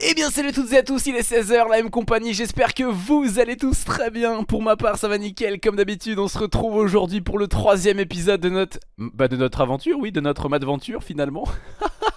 Et eh bien salut à toutes et à tous, il est 16h, la même compagnie, j'espère que vous allez tous très bien. Pour ma part ça va nickel, comme d'habitude on se retrouve aujourd'hui pour le troisième épisode de notre... Bah de notre aventure, oui, de notre madventure finalement.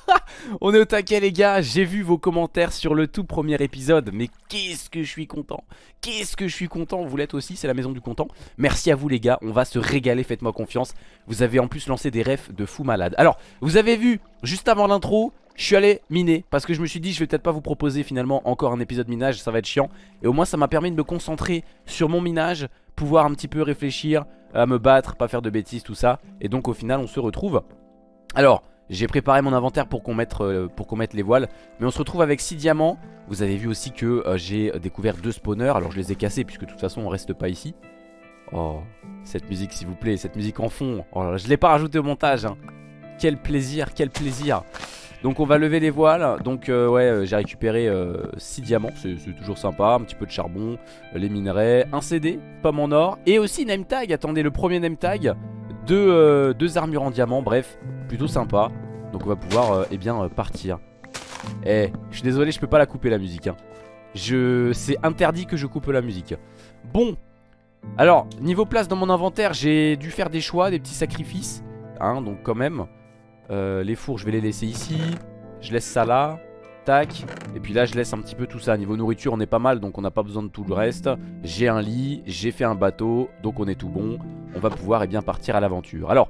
On est au taquet les gars, j'ai vu vos commentaires sur le tout premier épisode. Mais qu'est-ce que je suis content. Qu'est-ce que je suis content, vous l'êtes aussi, c'est la maison du content. Merci à vous les gars, on va se régaler, faites-moi confiance. Vous avez en plus lancé des refs de fou malade. Alors, vous avez vu, juste avant l'intro je suis allé miner parce que je me suis dit je vais peut-être pas vous proposer finalement encore un épisode minage, ça va être chiant. Et au moins ça m'a permis de me concentrer sur mon minage, pouvoir un petit peu réfléchir, à me battre, pas faire de bêtises, tout ça. Et donc au final on se retrouve. Alors j'ai préparé mon inventaire pour qu'on mette, euh, mette les voiles, mais on se retrouve avec 6 diamants. Vous avez vu aussi que euh, j'ai découvert deux spawners, alors je les ai cassés puisque de toute façon on reste pas ici. Oh, cette musique s'il vous plaît, cette musique en fond. Oh, là, je l'ai pas rajouté au montage. Hein. Quel plaisir, quel plaisir. Donc on va lever les voiles Donc euh, ouais euh, j'ai récupéré 6 euh, diamants C'est toujours sympa Un petit peu de charbon Les minerais Un CD Pomme en or Et aussi name tag Attendez le premier name tag deux, deux armures en diamant Bref plutôt sympa Donc on va pouvoir eh bien partir Eh je suis désolé je peux pas la couper la musique hein. Je... C'est interdit que je coupe la musique Bon alors, niveau place dans mon inventaire, j'ai dû faire des choix, des petits sacrifices. Hein, donc quand même. Euh, les fours je vais les laisser ici Je laisse ça là Et puis là je laisse un petit peu tout ça. Niveau nourriture on est pas mal donc on n'a pas besoin de tout le reste. J'ai un lit, j'ai fait un bateau Donc on est tout bon. On va pouvoir eh bien partir à l'aventure. Alors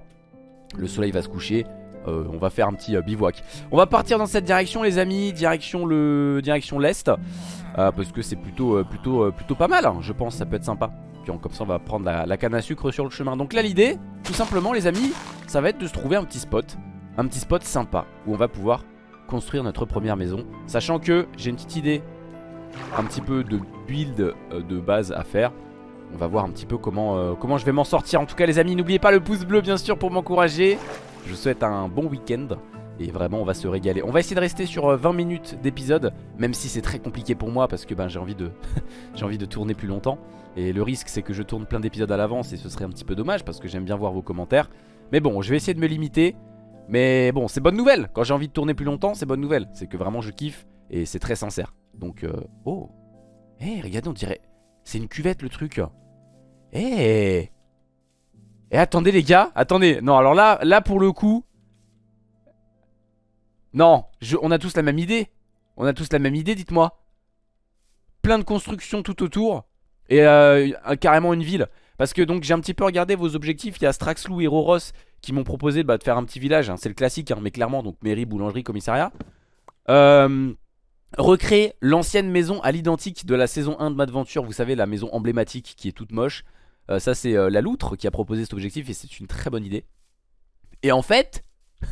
le soleil va se coucher. Euh, on va faire un petit euh, bivouac. On va partir dans cette direction les amis. Direction le direction l'est. Parce que c'est plutôt, plutôt, plutôt pas mal hein, Je pense ça peut être sympa. Puis comme ça on va prendre la canne à sucre sur le chemin. Donc là l'idée tout simplement les amis Ça va être de se trouver un petit spot. Un petit spot sympa où on va pouvoir construire notre première maison. Sachant que j'ai une petite idée un petit peu de build euh, de base à faire. On va voir un petit peu comment, euh, comment je vais m'en sortir. En tout cas les amis, n'oubliez pas le pouce bleu bien sûr pour m'encourager. Je vous souhaite un bon week-end. Et vraiment on va se régaler On va essayer de rester sur 20 euh, minutes d'épisode Même si c'est très compliqué pour moi Parce que ben, j'ai envie de tourner plus longtemps Et le risque c'est que je tourne plein d'épisodes à l'avance Et ce serait un petit peu dommage Parce que j'aime bien voir vos commentaires Mais bon je vais essayer de me limiter mais bon, c'est bonne nouvelle. Quand j'ai envie de tourner plus longtemps, c'est bonne nouvelle. C'est que vraiment je kiffe et c'est très sincère. Donc, euh... oh. Eh, regardez, on dirait... C'est une cuvette le truc. Eh. Eh, attendez les gars. Attendez. Non, alors là, là pour le coup... Non, on a tous la même idée. On a tous la même idée, dites-moi. Plein de constructions tout autour. Et euh, carrément une ville. Parce que donc j'ai un petit peu regardé vos objectifs. Il y a Straxlou et Roros qui m'ont proposé bah, de faire un petit village. Hein. C'est le classique, hein, mais clairement, donc mairie, boulangerie, commissariat. Euh, recréer l'ancienne maison à l'identique de la saison 1 de Madventure. Vous savez, la maison emblématique qui est toute moche. Euh, ça, c'est euh, la loutre qui a proposé cet objectif et c'est une très bonne idée. Et en fait,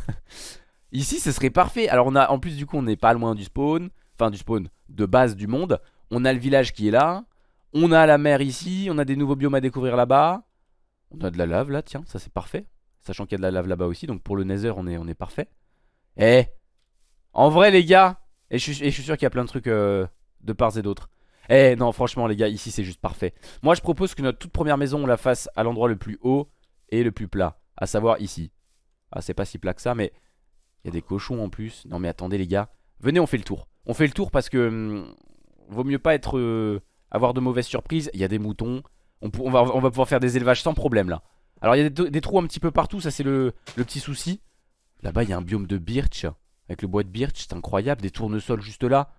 ici, ce serait parfait. Alors, on a, en plus, du coup, on n'est pas loin du spawn. Enfin, du spawn de base du monde. On a le village qui est là. On a la mer ici. On a des nouveaux biomes à découvrir là-bas. On a de la lave là, tiens, ça c'est parfait. Sachant qu'il y a de la lave là-bas aussi. Donc pour le nether, on est, est parfait. Eh En vrai, les gars Et je, suis sûr qu'il y a plein de trucs euh, de parts et d'autres. Eh non, franchement, les gars, ici, c'est juste parfait. Moi, je propose que notre toute première maison, on la fasse à l'endroit le plus haut et le plus plat. À savoir ici. Ah, c'est pas si plat que ça, mais... Il y a des cochons en plus. Non, mais attendez, les gars. Venez, on fait le tour. On fait le tour parce que... Hum, vaut mieux pas être... Euh, avoir de mauvaises surprises. Il y a des moutons. On, va, pouvoir faire des élevages sans problème, là. Alors il y a des, trous un petit peu partout, ça c'est le, petit souci. Là-bas il y a un biome de birch, avec le bois de birch, c'est incroyable, des tournesols juste là.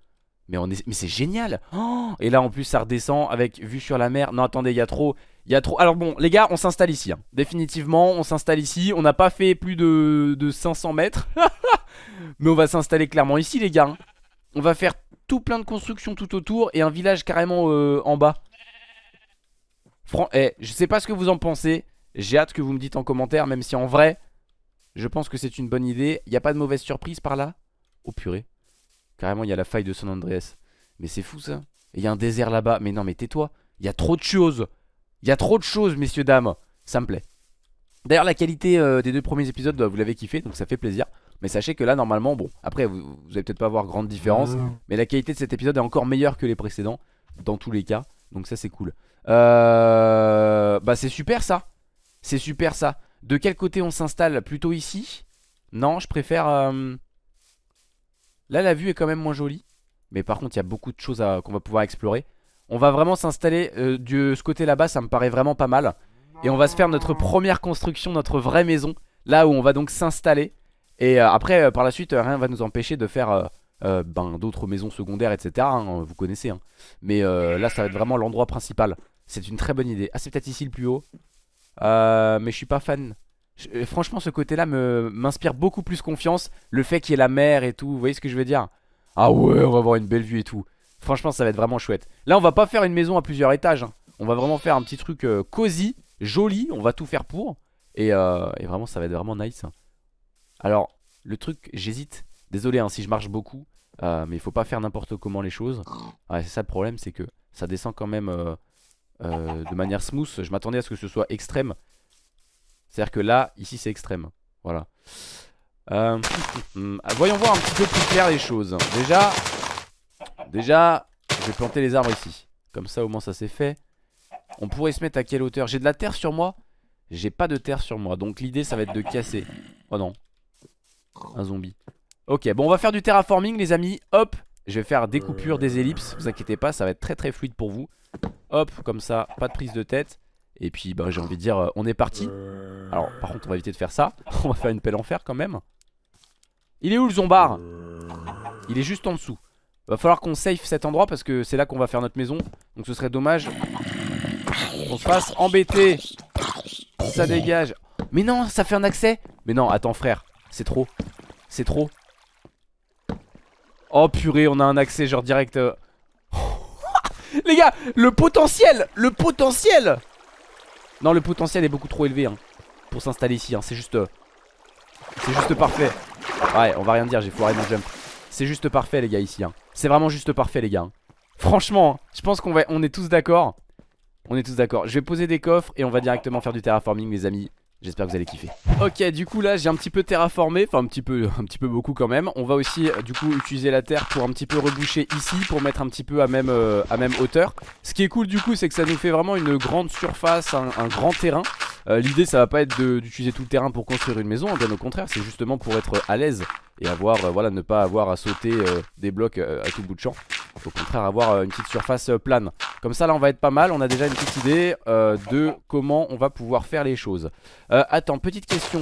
Mais, c'est génial oh Et là en plus ça redescend avec vue sur la mer. Non attendez, il y a trop... Il y a trop... Alors bon, les gars, on s'installe ici. Hein. Définitivement, on s'installe ici. On n'a pas fait plus de, de 500 mètres. mais on va s'installer clairement ici, les gars. Hein. On va faire tout plein de constructions tout autour et un village carrément euh, en bas. Fran eh, je sais pas ce que vous en pensez. J'ai hâte que vous me dites en commentaire, même si en vrai, je pense que c'est une bonne idée. Il n'y a pas de mauvaise surprise par là? Oh purée. Carrément, il y a la faille de San Andreas. Mais c'est fou ça. Il y a un désert là-bas. Mais non, mais tais-toi. Il y a trop de choses. Il y a trop de choses, messieurs, dames. Ça me plaît. D'ailleurs, la qualité euh, des deux premiers épisodes, bah, vous l'avez kiffé, donc ça fait plaisir. Mais sachez que là, normalement, bon, après, vous, vous allez peut-être pas voir grande différence. Mais la qualité de cet épisode est encore meilleure que les précédents, dans tous les cas. Donc ça, c'est cool. Euh... Bah, c'est super ça. C'est super ça. De quel côté on s'installe? Plutôt ici? Non, je préfère... euh, Là, la vue est quand même moins jolie. Mais par contre, il y a beaucoup de choses à- qu'on va pouvoir explorer. On va vraiment s'installer euh, de ce côté là-bas, ça me paraît vraiment pas mal. Et on va se faire notre première construction, notre vraie maison. Là où on va donc s'installer. Et euh, après, euh, par la suite, euh, rien va nous empêcher de faire ben, d'autres maisons secondaires, etc. hein, vous connaissez. hein. Mais là, ça va être vraiment l'endroit principal. C'est une très bonne idée. Ah, c'est peut-être ici le plus haut. Mais je suis pas fan. Franchement, ce côté-là m'inspire beaucoup plus confiance. Le fait qu'il y ait la mer et tout. Vous voyez ce que je veux dire? Ah ouais, on va avoir une belle vue et tout. Franchement, ça va être vraiment chouette. Là, on va pas faire une maison à plusieurs étages. hein. On va vraiment faire un petit truc cosy, joli. On va tout faire pour. Et vraiment, ça va être vraiment nice. Alors, le truc, j'hésite. Désolé hein, si je marche beaucoup. euh, mais il faut pas faire n'importe comment les choses. Ouais, c'est ça le problème, c'est que ça descend quand même euh, euh, de manière smooth. Je m'attendais à ce que ce soit extrême. C'est-à-dire que là, ici, c'est extrême. Voilà. Euh, voyons voir un petit peu plus clair les choses. Déjà, déjà, je vais planter les arbres ici. Comme ça, au moins, ça c'est fait. On pourrait se mettre à quelle hauteur? J'ai de la terre sur moi? J'ai pas de terre sur moi. Donc l'idée, ça va être de casser. Oh non. Un zombie. Ok, bon, on va faire du terraforming, les amis. Hop, je vais faire des coupures, des ellipses. Vous inquiétez pas, ça va être très très fluide pour vous. Hop, comme ça, pas de prise de tête. Et puis, bah, j'ai envie de dire, euh, on est parti. Alors, par contre, on va éviter de faire ça. on va faire une pelle en fer quand même. Il est où le zombard Il est juste en dessous. Va falloir qu'on safe cet endroit parce que c'est là qu'on va faire notre maison. Donc ce serait dommage qu'on se fasse embêter. Ça dégage. Mais non, ça fait un accès. Mais non, attends frère, c'est trop. C'est trop. Oh purée, on a un accès genre direct. euh. Les gars, le potentiel Le potentiel Non, le potentiel est beaucoup trop élevé hein, pour s'installer ici. hein. C'est juste... euh, C'est juste parfait. Ouais, on va rien dire, j'ai foiré mon jump. C'est juste parfait les gars ici. hein. C'est vraiment juste parfait les gars. Franchement, je pense qu'on va... on est tous d'accord. On est tous d'accord. Je vais poser des coffres et on va directement faire du terraforming les amis. J'espère que vous allez kiffer. Ok, du coup là j'ai un petit peu terraformé, enfin un petit peu, un petit peu beaucoup quand même. On va aussi euh, du coup utiliser la terre pour un petit peu reboucher ici, pour mettre un petit peu à même, euh, à même hauteur. Ce qui est cool du coup c'est que ça nous fait vraiment une grande surface, un, grand terrain. Euh, L'idée ça va pas être d'utiliser tout le terrain pour construire une maison, bien au contraire c'est justement pour être à l'aise et avoir, euh, voilà, ne pas avoir à sauter euh, des blocs euh, à tout bout de champ. Au contraire avoir une petite surface plane. Comme ça là on va être pas mal, on a déjà une petite idée de comment on va pouvoir faire les choses. Attends, petite question.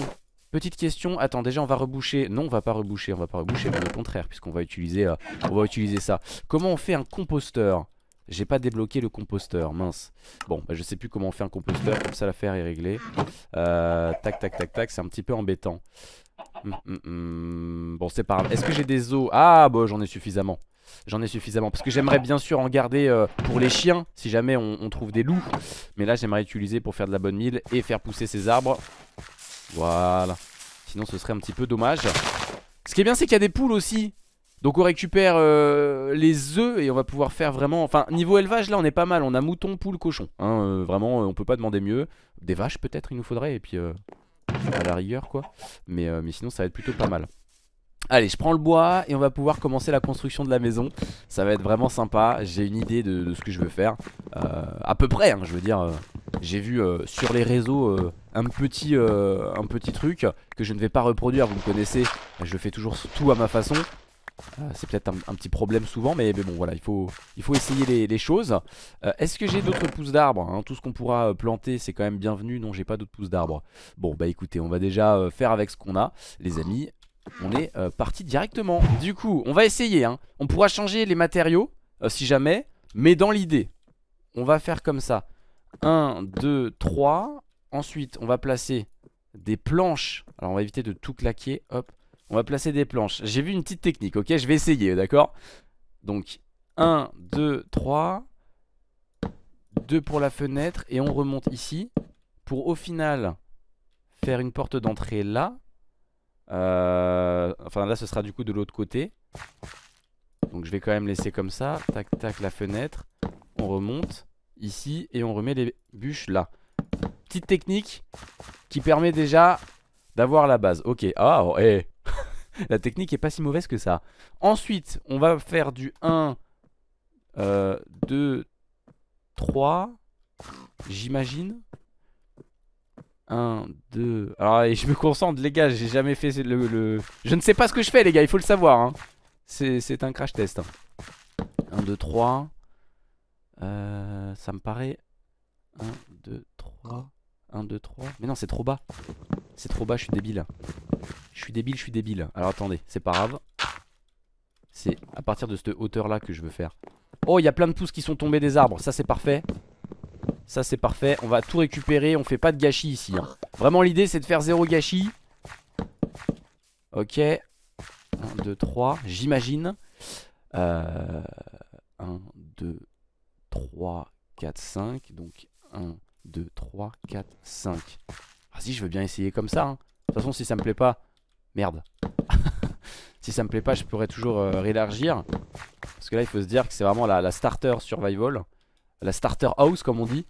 Petite question, attends déjà on va reboucher. Non on va pas reboucher, on va pas reboucher mais au contraire puisqu'on va utiliser va utiliser ça. Comment on fait un composteur? J'ai pas débloqué le composteur, mince. Bon bah, je sais plus comment on fait un composteur. Comme ça l'affaire est réglée. Tac tac tac tac. C'est un petit peu embêtant Hum, hum, hum. Bon c'est pas grave. Est-ce que j'ai des os? Ah bon j'en ai suffisamment. J'en ai suffisamment. Parce que j'aimerais bien sûr en garder euh, pour les chiens si jamais on, trouve des loups. Mais là j'aimerais utiliser pour faire de la bonne mille et faire pousser ces arbres. Voilà. Sinon ce serait un petit peu dommage. Ce qui est bien c'est qu'il y a des poules aussi. Donc on récupère euh, les œufs et on va pouvoir faire vraiment Enfin niveau élevage là on est pas mal. On a mouton, poule, cochon hein, euh, Vraiment on peut pas demander mieux. Des vaches peut-être il nous faudrait. Et puis à la rigueur quoi mais, euh, mais sinon ça va être plutôt pas mal Allez, je prends le bois et on va pouvoir commencer la construction de la maison. Ça va être vraiment sympa. J'ai une idée de, ce que je veux faire. Euh, à peu près, hein, je veux dire. euh, J'ai vu sur les réseaux un, petit, un petit truc que je ne vais pas reproduire. Vous me connaissez, je fais toujours tout à ma façon. Euh, C'est peut-être un, petit problème souvent, mais, bon, voilà, il faut, essayer les, choses. Euh, Est-ce que j'ai d'autres pousses d'arbres hein? Tout ce qu'on pourra euh, planter, c'est quand même bienvenu. Non, j'ai pas d'autres pousses d'arbres. Bon, bah écoutez, on va déjà faire avec ce qu'on a, les amis on est parti directement. Du coup, on va essayer. Hein. On pourra changer les matériaux si jamais, mais dans l'idée, on va faire comme ça. 1, 2, 3. Ensuite, on va placer des planches. Alors, on va éviter de tout claquer. Hop. On va placer des planches. J'ai vu une petite technique, ok Je vais essayer, d'accord? Donc, 1, 2, 3. 2 pour la fenêtre. Et on remonte ici. Pour au final faire une porte d'entrée là. Euh, enfin là ce sera du coup de l'autre côté Donc je vais quand même laisser comme ça Tac tac la fenêtre On remonte ici et on remet les bûches là Petite technique qui permet déjà d'avoir la base Ok ah oh, eh. La technique est pas si mauvaise que ça Ensuite on va faire du 1 euh, 2 3 J'imagine 1, 2. Alors je me concentre les gars, j'ai jamais fait le, Je ne sais pas ce que je fais les gars, il faut le savoir. Hein. C'est un crash test. 1, 2, 3. Euh, ça me paraît 1, 2, 3. 1, 2, 3. Mais non, c'est trop bas. C'est trop bas, je suis débile. Je suis débile, je suis débile. Alors attendez, c'est pas grave. C'est à partir de cette hauteur là que je veux faire. Oh, il y a plein de pousses qui sont tombées des arbres. Ça, c'est parfait. Ça, c'est parfait. On va tout récupérer. On fait pas de gâchis ici. Hein. Vraiment, l'idée, c'est de faire zéro gâchis. Ok. 1, 2, 3. J'imagine. Euh, 1, 2, 3, 4, 5. Donc 1, 2, 3, 4, 5. Ah si, je veux bien essayer comme ça. Hein. De toute façon, si ça me plaît pas... Merde. si ça me plaît pas, je pourrais toujours euh, réélargir. Parce que là, il faut se dire que c'est vraiment la, starter survival. La starter house, comme on dit.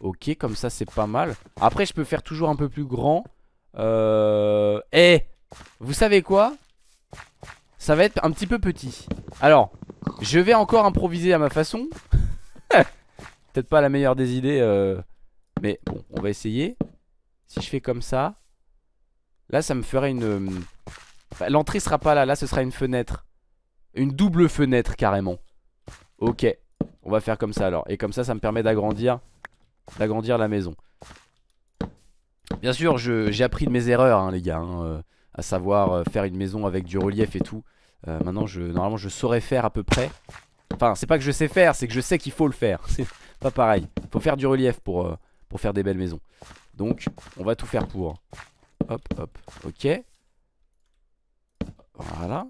Ok, comme ça, c'est pas mal. Après, je peux faire toujours un peu plus grand. Euh... Eh Vous savez quoi? Ça va être un petit peu petit. Alors, je vais encore improviser à ma façon. Peut-être pas la meilleure des idées. Euh... Mais bon, on va essayer. Si je fais comme ça. Là, ça me ferait une... L'entrée sera pas là. Là, ce sera une fenêtre. Une double fenêtre carrément Ok On va faire comme ça alors Et comme ça ça me permet d'agrandir D'agrandir la maison Bien sûr j'ai appris de mes erreurs hein, les gars hein, euh, À savoir euh, faire une maison avec du relief et tout euh, Maintenant normalement je saurais faire à peu près Enfin c'est pas que je sais faire C'est que je sais qu'il faut le faire C'est pas pareil Faut faire du relief pour, pour faire des belles maisons. Donc on va tout faire pour. Hop hop ok. Voilà.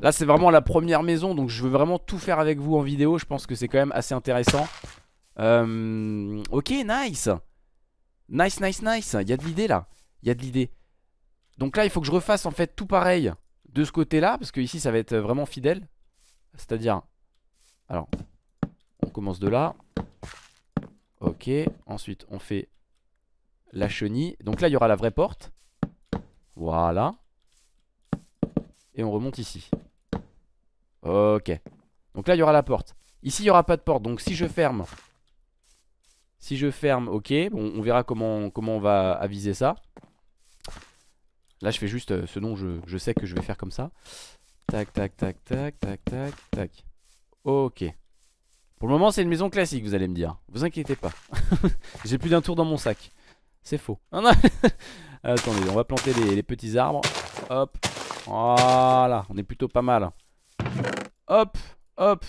Là c'est vraiment la première maison donc je veux vraiment tout faire avec vous en vidéo. Je pense que c'est quand même assez intéressant. Euh, Ok nice. Nice nice nice. Il y a de l'idée là. Il y a de l'idée. Donc là il faut que je refasse en fait tout pareil De ce côté là Parce que ici ça va être vraiment fidèle. C'est à dire Alors On commence de là Ok Ensuite on fait La chenille Donc là il y aura la vraie porte Voilà et on remonte ici Ok. Donc là, il y aura la porte. Ici, il n'y aura pas de porte. Donc si je ferme... Si je ferme, ok. Bon, on verra comment, comment on va aviser ça. Là, je fais juste euh, ce dont je, sais que je vais faire comme ça. Tac, tac, tac, tac, tac, tac, tac. Ok. Pour le moment, c'est une maison classique, vous allez me dire. Vous inquiétez pas. J'ai plus d'un tour dans mon sac. C'est faux. Attendez, on va planter les, les petits arbres. Hop. Voilà. On est plutôt pas mal. Hop, hop.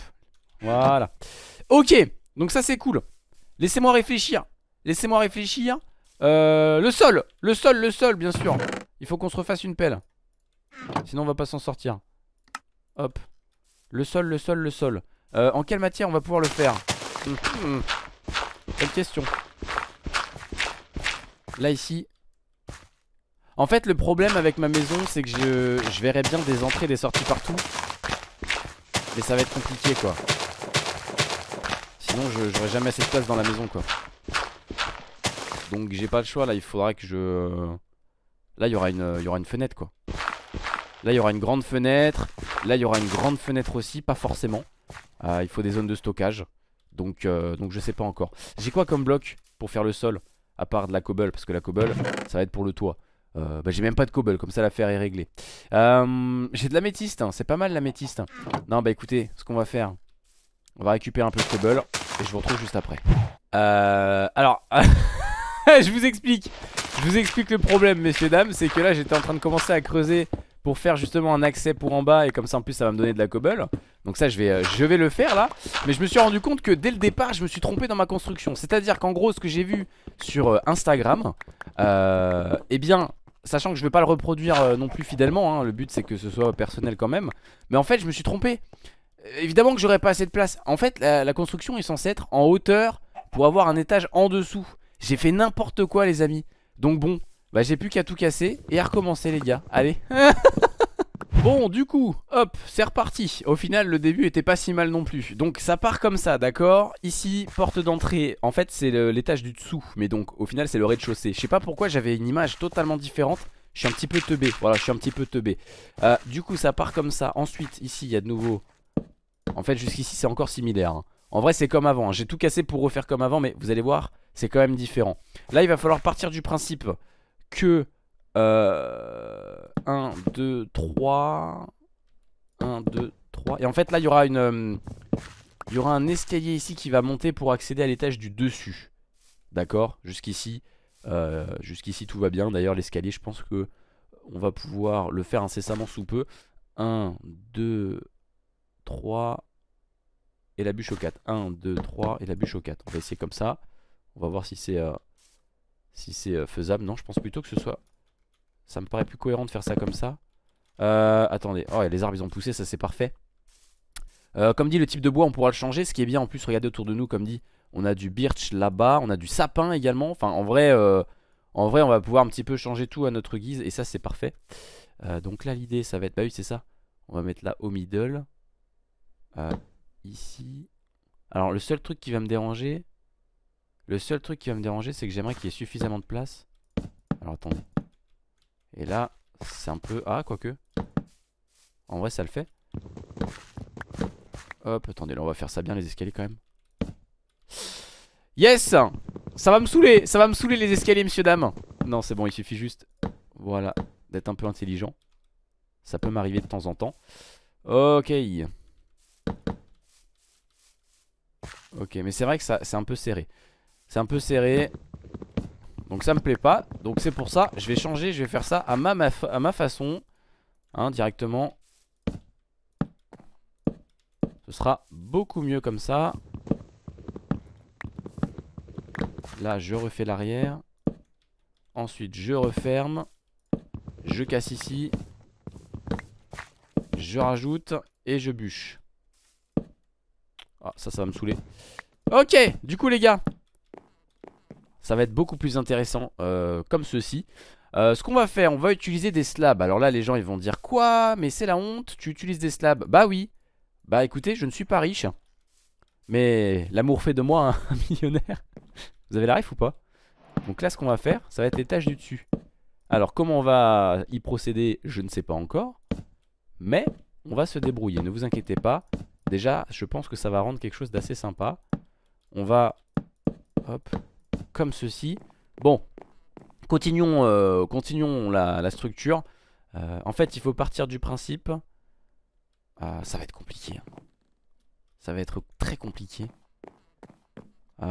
Voilà. Ok, donc ça c'est cool. Laissez-moi réfléchir. Laissez-moi réfléchir. Euh, le sol, le sol, le sol, bien sûr. Il faut qu'on se refasse une pelle. Sinon on va pas s'en sortir. Hop. Le sol, le sol, le sol. Euh, en quelle matière on va pouvoir le faire hum, Quelle question. Là ici. En fait le problème avec ma maison c'est que je, je verrais bien des entrées, des sorties partout. Mais ça va être compliqué quoi. Sinon j'aurais jamais assez de place dans la maison quoi. Donc j'ai pas le choix. Là il faudra que je Là il y aura une, il y aura une fenêtre quoi. Là il y aura une grande fenêtre. Là il y aura une grande fenêtre aussi. Pas forcément Il faut des zones de stockage donc, euh, donc je sais pas encore J'ai quoi comme bloc pour faire le sol À part de la cobble? Parce que la cobble ça va être pour le toit euh, bah, j'ai même pas de cobble, comme ça l'affaire est réglée. Euh, j'ai de l'améthyste, hein. c'est pas mal l'améthyste. Non, bah écoutez, ce qu'on va faire, on va récupérer un peu de cobble et je vous retrouve juste après. Euh, alors, je vous explique. Je vous explique le problème, messieurs, dames. C'est que là, j'étais en train de commencer à creuser pour faire justement un accès pour en bas et comme ça en plus ça va me donner de la cobble. Donc ça je vais, euh, je vais le faire là. Mais je me suis rendu compte que dès le départ je me suis trompé dans ma construction. C'est à dire qu'en gros ce que j'ai vu sur Instagram euh, eh bien Sachant que je vais pas le reproduire euh, non plus fidèlement hein. Le but c'est que ce soit personnel quand même Mais en fait je me suis trompé. Évidemment que j'aurais pas assez de place. En fait la, construction est censée être en hauteur Pour avoir un étage en dessous. J'ai fait n'importe quoi les amis. Donc bon Bah j'ai plus qu'à tout casser Et à recommencer les gars. Allez. Bon du coup hop c'est reparti. Au final le début était pas si mal non plus. Donc ça part comme ça d'accord? Ici porte d'entrée En fait c'est l'étage du dessous. Mais donc au final c'est le rez-de-chaussée. Je sais pas pourquoi j'avais une image totalement différente. Je suis un petit peu teubé. Voilà je suis un petit peu teubé. Euh, Du coup ça part comme ça. Ensuite ici il y a de nouveau. En fait jusqu'ici c'est encore similaire hein. En vrai c'est comme avant, hein. j'ai tout cassé pour refaire comme avant Mais vous allez voir c'est quand même différent. Là il va falloir partir du principe que 1, 2, 3 1, 2, 3 Et en fait là il y aura une euh, Il y aura un escalier ici qui va monter pour accéder à l'étage du dessus. D'accord? Jusqu'ici euh, Jusqu'ici tout va bien. D'ailleurs l'escalier je pense que On va pouvoir le faire incessamment sous peu. 1, 2, 3 Et la bûche au 4 1, 2, 3 et la bûche au 4 On va essayer comme ça. On va voir si c'est euh, Si c'est euh, faisable Non je pense plutôt que ce soit Ça me paraît plus cohérent de faire ça comme ça. Euh, Attendez. Oh les arbres ils ont poussé ça c'est parfait. Euh, Comme dit le type de bois on pourra le changer. Ce qui est bien en plus regardez autour de nous comme dit On a du birch là-bas On a du sapin également. Enfin en vrai euh, En vrai on va pouvoir un petit peu changer tout à notre guise Et ça c'est parfait. Donc là l'idée ça va être Bah oui c'est ça. On va mettre là au middle. Ici. Alors le seul truc qui va me déranger Le seul truc qui va me déranger C'est que j'aimerais qu'il y ait suffisamment de place. Alors attendez. Et là c'est un peu... Ah quoique. En vrai ça le fait. Hop attendez là on va faire ça bien les escaliers quand même. Yes! Ça va me saouler! Ça va me saouler les escaliers monsieur dame. Non c'est bon il suffit juste Voilà d'être un peu intelligent. Ça peut m'arriver de temps en temps. Ok. Ok mais c'est vrai que c'est un peu serré C'est un peu serré. Donc ça me plaît pas. Donc c'est pour ça je vais changer Je vais faire ça à ma, façon Hein directement. Ce sera beaucoup mieux comme ça. Là je refais l'arrière. Ensuite je referme. Je casse ici. Je rajoute Et je bûche. Ah ça ça va me saouler. Ok du coup les gars Ça va être beaucoup plus intéressant euh, Comme ceci. Euh, ce qu'on va faire, on va utiliser des slabs. Alors là les gens ils vont dire quoi? Mais c'est la honte, tu utilises des slabs? Bah oui. Bah écoutez je ne suis pas riche. Mais l'amour fait de moi un millionnaire. Vous avez la ref ou pas? Donc là ce qu'on va faire ça va être l'étage du dessus. Alors comment on va y procéder Je ne sais pas encore. Mais on va se débrouiller. Ne vous inquiétez pas. Déjà je pense que ça va rendre quelque chose d'assez sympa. On va Hop Comme ceci Bon Continuons, euh, continuons la, structure. Euh, en fait, il faut partir du principe. Euh, ça va être compliqué. hein. Ça va être très compliqué.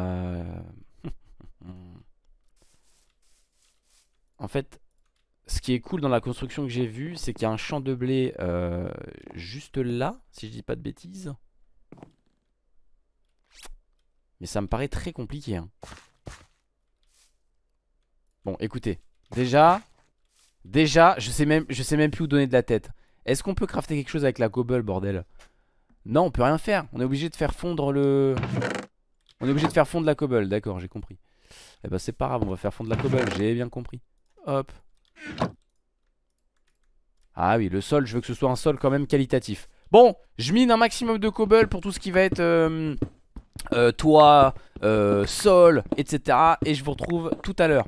En fait, ce qui est cool dans la construction que j'ai vue, c'est qu'il y a un champ de blé juste là, si je dis pas de bêtises. Mais ça me paraît très compliqué. hein. Bon, écoutez. Déjà, déjà, je sais même, plus où donner de la tête. Est-ce qu'on peut crafter quelque chose avec la cobble, bordel? Non, on peut rien faire. On est obligé de faire fondre le... On est obligé de faire fondre la cobble, d'accord, j'ai compris. Eh ben c'est pas grave, on va faire fondre la cobble, j'ai bien compris. Hop. Ah oui, le sol, je veux que ce soit un sol quand même qualitatif. Bon, je mine un maximum de cobble pour tout ce qui va être euh, euh, toit, euh, sol, etc. Et je vous retrouve tout à l'heure.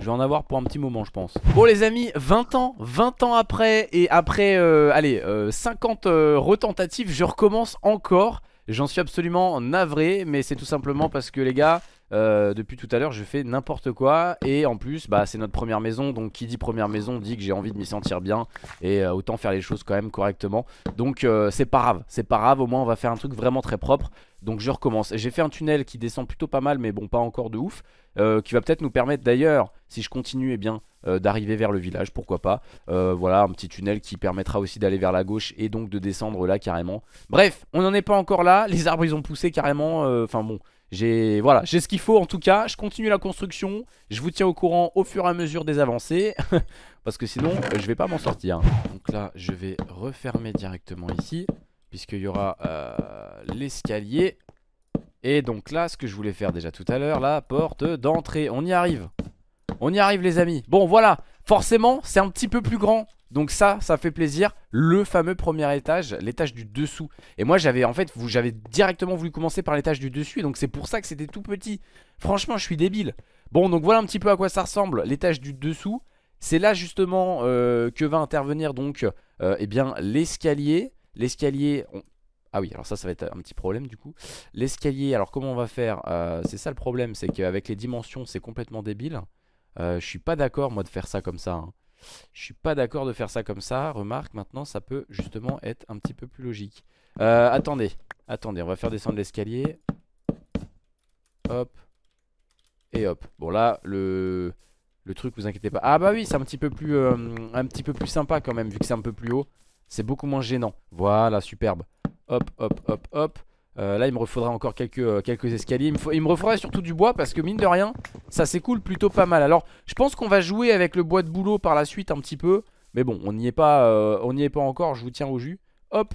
Je vais en avoir pour un petit moment je pense. Bon les amis 20 ans 20 ans après Et après euh, allez euh, 50 euh, retentatives Je recommence encore. J'en suis absolument navré Mais c'est tout simplement parce que les gars euh, Depuis tout à l'heure je fais n'importe quoi. Et en plus bah c'est notre première maison. Donc qui dit première maison dit que j'ai envie de m'y sentir bien. Et euh, autant faire les choses quand même correctement. Donc euh, c'est pas grave. C'est pas grave. Au moins on va faire un truc vraiment très propre. Donc je recommence. J'ai fait un tunnel qui descend plutôt pas mal, mais bon, pas encore de ouf. Qui va peut-être nous permettre d'ailleurs, si je continue, eh bien, euh, d'arriver vers le village, pourquoi pas. Euh, voilà, un petit tunnel qui permettra aussi d'aller vers la gauche et donc de descendre là carrément. Bref, on n'en est pas encore là. Les arbres, ils ont poussé carrément. euh, Enfin bon, j'ai voilà, ce qu'il faut en tout cas. Je continue la construction. Je vous tiens au courant au fur et à mesure des avancées. Parce que sinon, je vais pas m'en sortir. Donc là, je vais refermer directement ici puisqu'il y aura l'escalier. Et donc là, ce que je voulais faire déjà tout à l'heure, la porte d'entrée. On y arrive. On y arrive les amis. Bon voilà, forcément c'est un petit peu plus grand. Donc ça, ça fait plaisir. Le fameux premier étage, l'étage du dessous. Et moi j'avais en fait, j'avais directement voulu commencer par l'étage du dessus. Et donc c'est pour ça que c'était tout petit. Franchement, je suis débile. Bon, donc voilà un petit peu à quoi ça ressemble. L'étage du dessous. C'est là justement euh, que va intervenir donc euh, eh bien l'escalier. L'escalier, Ah oui, alors ça, ça va être un petit problème du coup. L'escalier, alors comment on va faire euh, C'est ça le problème, c'est qu'avec les dimensions, c'est complètement débile. Euh, je suis pas d'accord, moi, de faire ça comme ça. Hein. Je suis pas d'accord de faire ça comme ça. Remarque, maintenant, ça peut justement être un petit peu plus logique. Euh, attendez, attendez, on va faire descendre l'escalier. Hop. Et hop. Bon là, le, truc, vous inquiétez pas. Ah bah oui, c'est un peu plus euh, un petit peu plus sympa quand même, vu que c'est un peu plus haut. C'est beaucoup moins gênant. Voilà, superbe. Hop, hop, hop, hop. Euh, là, il me refaudra encore quelques, euh, quelques escaliers. Il me, faut, refaudra surtout du bois parce que mine de rien, ça s'écoule plutôt pas mal. Alors, je pense qu'on va jouer avec le bois de boulot par la suite un petit peu. Mais bon, on n'y est, pas, n'y est pas encore. Je vous tiens au jus. Hop,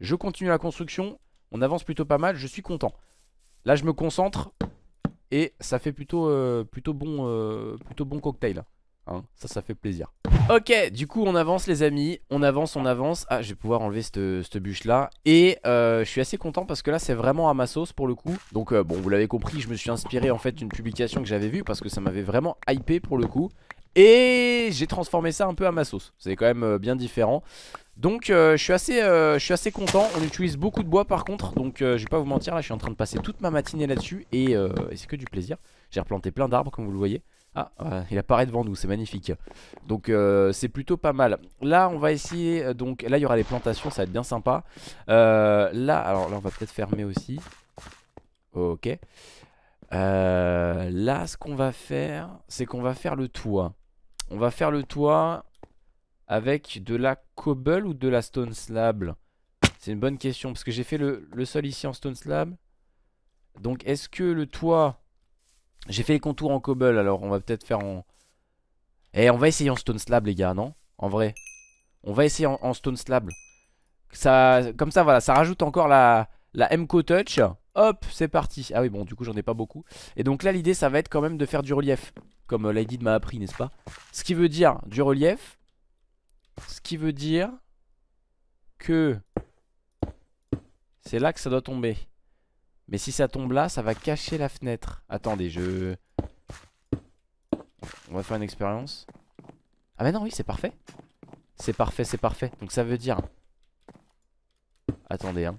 je continue la construction. On avance plutôt pas mal. Je suis content. Là, je me concentre. Et ça fait plutôt, euh, plutôt, bon, euh, plutôt bon cocktail. Hein. ça, ça fait plaisir. Ok, du coup, on avance, les amis. On avance, on avance. Ah, je vais pouvoir enlever cette, bûche là. Et euh, je suis assez content parce que là, c'est vraiment à ma sauce pour le coup. Donc, bon, vous l'avez compris, je me suis inspiré en fait d'une publication que j'avais vue parce que ça m'avait vraiment hypé pour le coup. Et j'ai transformé ça un peu à ma sauce. C'est quand même bien différent. Donc euh, je, suis assez, euh, content On utilise beaucoup de bois par contre Donc euh, je vais pas vous mentir là je suis en train de passer toute ma matinée là-dessus Et, c'est que du plaisir J'ai replanté plein d'arbres comme vous le voyez Ah il apparaît devant nous c'est magnifique. Donc c'est plutôt pas mal. Là on va essayer donc là il y aura les plantations Ça va être bien sympa. Là alors là on va peut-être fermer aussi. Ok. Là ce qu'on va faire C'est qu'on va faire le toit. On va faire le toit avec de la cobble ou de la stone slab? C'est une bonne question parce que j'ai fait le, sol ici en stone slab. Donc est-ce que le toit... J'ai fait les contours en cobble alors on va peut-être faire en... Eh on va essayer en stone slab les gars non? En vrai. On va essayer en, stone slab. Ça, Comme ça voilà ça rajoute encore la, la MCO Touch. Hop c'est parti. Ah oui bon du coup j'en ai pas beaucoup. Et donc là l'idée ça va être quand même de faire du relief. Comme euh, Lady m'a appris n'est-ce pas? Ce qui veut dire du relief ce qui veut dire que c'est là que ça doit tomber. Mais si ça tombe là, ça va cacher la fenêtre. Attendez, je... On va faire une expérience. Ah mais non, oui, c'est parfait. C'est parfait, c'est parfait. Donc ça veut dire... Attendez, hein.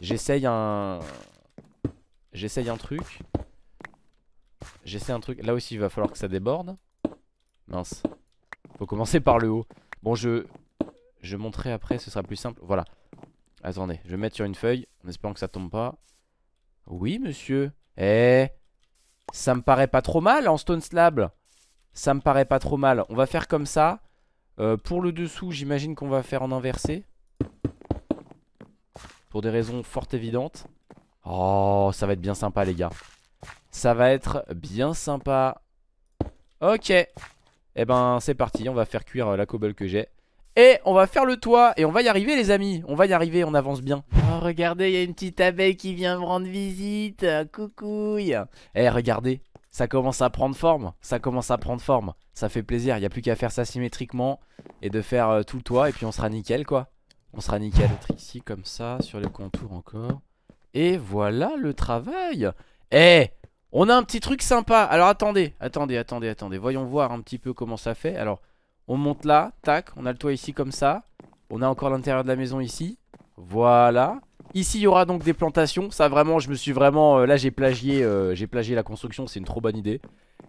J'essaye un... J'essaye un truc. J'essaie un truc. Là aussi, il va falloir que ça déborde. Mince. Faut commencer par le haut. Bon, je, je montrerai après, ce sera plus simple. Voilà. Attendez, je vais mettre sur une feuille, en espérant que ça tombe pas. Oui, monsieur. Eh, ça me paraît pas trop mal en stone slab. Ça me paraît pas trop mal. On va faire comme ça. Euh, pour le dessous, j'imagine qu'on va faire en inversé. Pour des raisons fort évidentes. Oh, ça va être bien sympa, les gars. Ça va être bien sympa. Ok. Eh ben c'est parti, on va faire cuire euh, la cobble que j'ai et on va faire le toit Et on va y arriver les amis. On va y arriver, on avance bien. Oh regardez, il y a une petite abeille qui vient me rendre visite. Coucouille. Eh regardez, ça commence à prendre forme. Ça commence à prendre forme. Ça fait plaisir, il n'y a plus qu'à faire ça symétriquement Et de faire euh, tout le toit Et puis on sera nickel quoi. On sera nickel. Être ici comme ça, sur le contour encore. Et voilà le travail. Eh on a un petit truc sympa. Alors attendez, attendez, attendez, attendez. Voyons voir un petit peu comment ça fait. Alors, on monte là, tac. On a le toit ici comme ça. On a encore l'intérieur de la maison ici. Voilà. Ici, il y aura donc des plantations. Ça, vraiment, je me suis vraiment... Euh, là, j'ai plagié, euh, plagié la construction. C'est une trop bonne idée.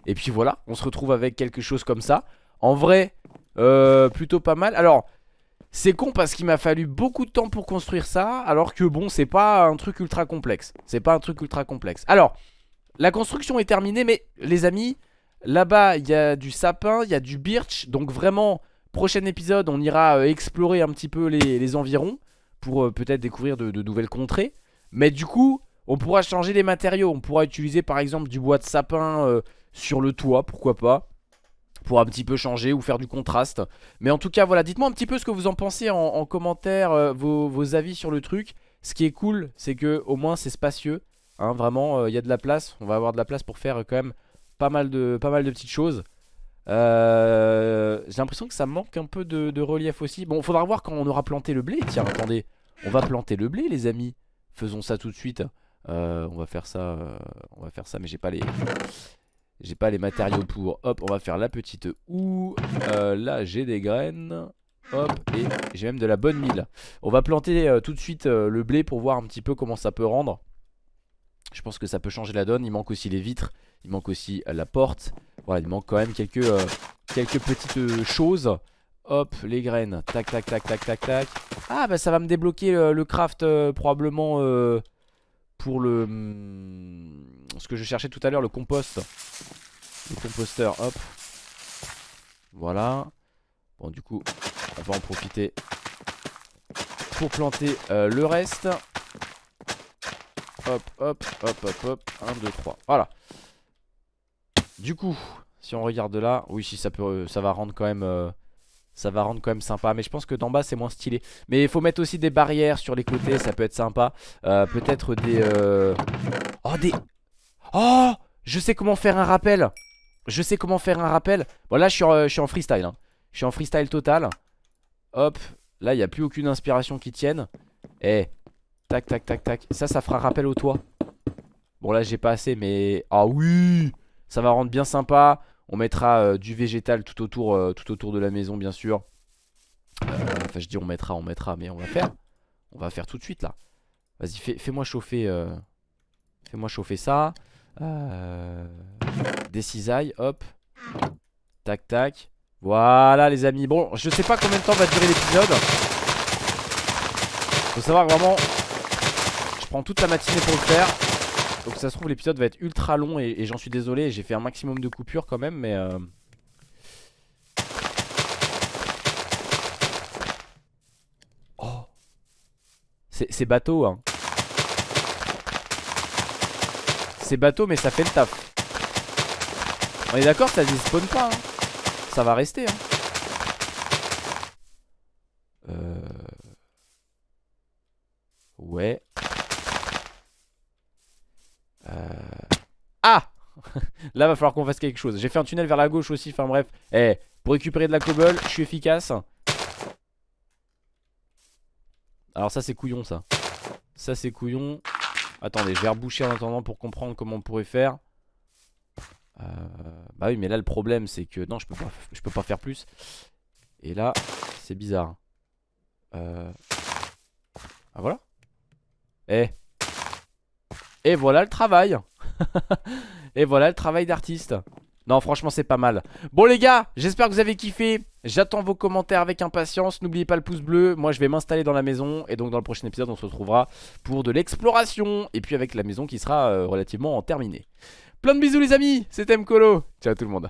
Et puis voilà, on se retrouve avec quelque chose comme ça. En vrai, euh, plutôt pas mal. Alors... C'est con parce qu'il m'a fallu beaucoup de temps pour construire ça Alors que bon c'est pas un truc ultra complexe C'est pas un truc ultra complexe Alors la construction est terminée, mais les amis, là-bas, il y a du sapin, il y a du birch. Donc vraiment, prochain épisode, on ira euh, explorer un petit peu les, environs pour euh, peut-être découvrir de, nouvelles contrées. Mais du coup, on pourra changer les matériaux. On pourra utiliser par exemple du bois de sapin euh, sur le toit, pourquoi pas pour un petit peu changer ou faire du contraste Mais en tout cas voilà dites-moi un petit peu ce que vous en pensez en, commentaire vos, avis sur le truc Ce qui est cool c'est que au moins c'est spacieux Hein, vraiment, il y a de la place. On va avoir de la place pour faire quand même pas mal de, petites choses. Euh, j'ai l'impression que ça manque un peu de, relief aussi. Bon, faudra voir quand on aura planté le blé. Tiens, attendez. On va planter le blé, les amis. Faisons ça tout de suite. Euh, on va faire ça. on va faire ça, mais j'ai pas les. J'ai pas les matériaux pour. Hop, on va faire la petite houe. là, j'ai des graines. Hop, et j'ai même de la bonne mille. On va planter euh, tout de suite euh, le blé pour voir un petit peu comment ça peut rendre. Je pense que ça peut changer la donne. Il manque aussi les vitres. Il manque aussi euh, la porte. Voilà, il manque quand même quelques, quelques petites choses. Hop, les graines. Tac, tac, tac, tac, tac, tac. Ah, bah ça va me débloquer le, craft probablement pour le... Hmm, ce que je cherchais tout à l'heure, le compost. Le composteur, hop. Voilà. Bon, du coup, on va en profiter pour planter euh, le reste. Hop, hop, hop, hop, hop. 1, 2, 3. Voilà. Du coup, si on regarde de là, oui, si ça peut, ça va rendre quand même, euh, ça va rendre quand même sympa. Mais je pense que d'en bas c'est moins stylé. Mais il faut mettre aussi des barrières sur les côtés, ça peut être sympa. Euh, peut-être des, oh des, oh, je sais comment faire un rappel. Je sais comment faire un rappel. Bon là, je suis je suis en freestyle. Hein. Je suis en freestyle total. Hop, là il n'y a plus aucune inspiration qui tienne Eh, tac tac tac tac. Ça, ça fera rappel au toit. Bon là j'ai pas assez mais... Ah oui! Ça va rendre bien sympa. On mettra euh, du végétal tout autour, euh, tout autour de la maison bien sûr. Euh, Enfin je dis on mettra, on mettra mais on va faire. On va faire tout de suite là. Vas-y fais-moi chauffer Fais-moi chauffer ça. Des cisailles, hop. Tac tac. Voilà les amis. Bon je sais pas combien de temps va durer l'épisode. Faut savoir vraiment Je prends toute la matinée pour le faire Donc ça se trouve l'épisode va être ultra long Et, j'en suis désolé J'ai fait un maximum de coupures quand même Mais euh... Oh C'est bateau hein C'est bateau mais ça fait le taf On est d'accord ça spawn pas hein ça va rester. Hein. Euh... Ouais. Euh... Ah Là va falloir qu'on fasse quelque chose. J'ai fait un tunnel vers la gauche aussi Enfin bref. Eh Pour récupérer de la cobble Je suis efficace. Alors ça c'est couillon ça. Ça c'est couillon. Attendez je vais reboucher en attendant pour comprendre comment on pourrait faire. Euh, bah oui mais là le problème c'est que Non je peux pas, je peux pas faire plus. Et là c'est bizarre. Euh... Ah voilà. Eh Et voilà le travail. Et voilà le travail d'artiste. Non franchement c'est pas mal. Bon les gars j'espère que vous avez kiffé. J'attends vos commentaires avec impatience. N'oubliez pas le pouce bleu. Moi je vais m'installer dans la maison. Et donc dans le prochain épisode on se retrouvera pour de l'exploration. Et puis avec la maison qui sera euh, relativement terminée. Plein de bisous les amis, c'était Mkolo. Ciao tout le monde.